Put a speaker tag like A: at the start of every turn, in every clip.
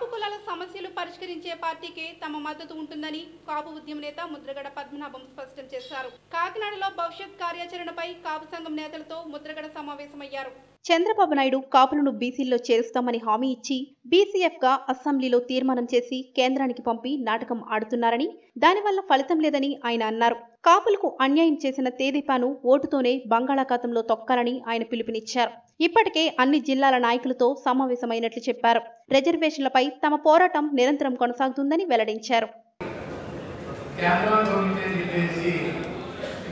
A: కాపు కులాల సమస్యలు పరిష్కరించే పార్టీకే తమ మద్దతు ఉంటుందని కాపు ఉద్యమ నేత ముద్రగడ పద్మనాభం స్పష్టం చేశారు. కాకినాడలో భవిష్యత్ కార్యాచరణపై కాపు సంఘం నేతలతో ముద్రగడ సమావేశం సమావేశమయ్యారు చంద్రబాబు నాయుడు కాపులను బీసీల్లో చేరుస్తామని హామీ ఇచ్చి బీసీఎఫ్గా అసెంబ్లీలో తీర్మానం చేసి కేంద్రానికి పంపి నాటకం ఆడుతున్నారని దానివల్ల ఫలితం లేదని ఆయన అన్నారు. కాపులకు అన్యాయం చేసిన తేదీపాను ఓటుతోనే బంగాళాఖాతంలో తొక్కాలని ఆయన పిలుపునిచ్చారు. ఇప్పటికే అన్ని జిల్లాల నాయకులతో సమావేశమైనట్లు చెప్పారు. రిజర్వేషన్లపై తమ పోరాటం నిరంతరం కొనసాగుతుందని వెల్లడించారు.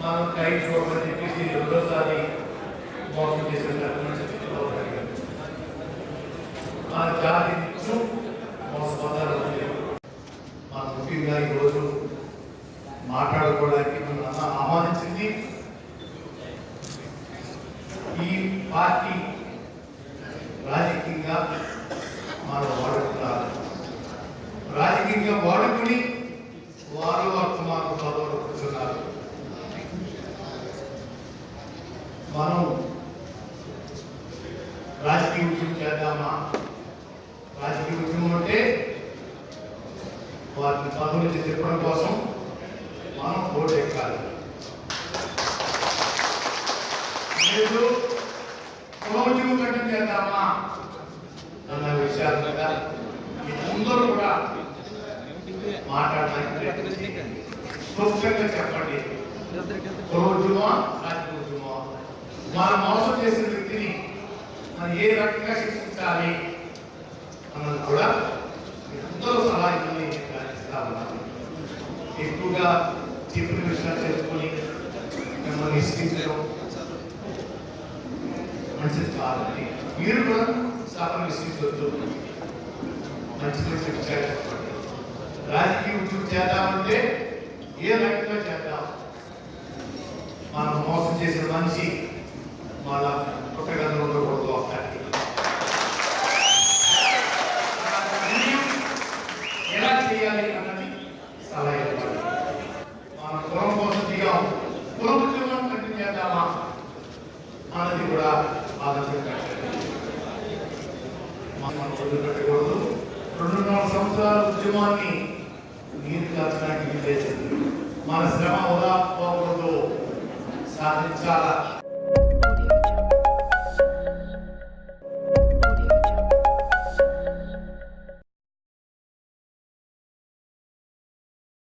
B: మనం మోసం చేసిన చంద్రబాబు నాయుడు గారు మన జాతి మోసపోతారు మన ముఖ్యంగా ఈరోజు మాట్లాడుకోవడానికి మనం ఆహ్వానించింది. ఈ పార్టీ రాజకీయంగా మనం వాడుతున్నారు రాజకీయంగా వాడుకుని వారు వర్తమాన పదవులు కూర్చున్నారు మనం రాజకీయ ఉద్యమం చేద్దామా? రాజకీయ ఉద్యమం అంటే వారిని పదవుల నుంచి తిప్పడం కోసం మనం ఓటు ఎక్కాలి. లేదు కుల ఉద్యమం కట్టం చేద్దామా? అన్న విషయాలు కదా. మీ అందరూ కూడా మాట్లాడడానికి ప్రయత్నించండి. క్లుప్తంగా చెప్పండి. రోజుమా రాజకీయ ఉద్యమం మనం మోసం చేసిన వ్యక్తి ఏ రకంగా శిక్షించాలి అన్నది కూడా మీరు అందరూ సలహా ఇస్తా ఉన్నాను ఎక్కువగా చెప్పిన విషయాలు తెలుసుకొని మిమ్మల్ని ఇష్టించడం మంచిది కాదండి. మీరు కూడా సభను విశ్లేషించవద్దు మంచిది శిక్ష రాజకీయ ఉద్యోగం చేద్దామంటే ఏ రకంగా చేద్దాం? మనం మోసం చేసిన మనిషి మళ్ళా పుట్టగంలో ఉండకూడదు అక్కడికి ఎలా చేయాలి అన్నది సలహా ఇవ్వాలి మన కులం కోసం దిగాం కుల ఉద్యోగం కంటిన్యూ చేద్దామా మనకి కూడా ఆలోచించండి మనం వదిలిపెట్టకూడదు రెండున్నర సంవత్సరాల ఉద్యమాన్ని నీరు కాచడానికి వీల్లేదు మన శ్రమ ఉదాహరణతో సాధించాలా?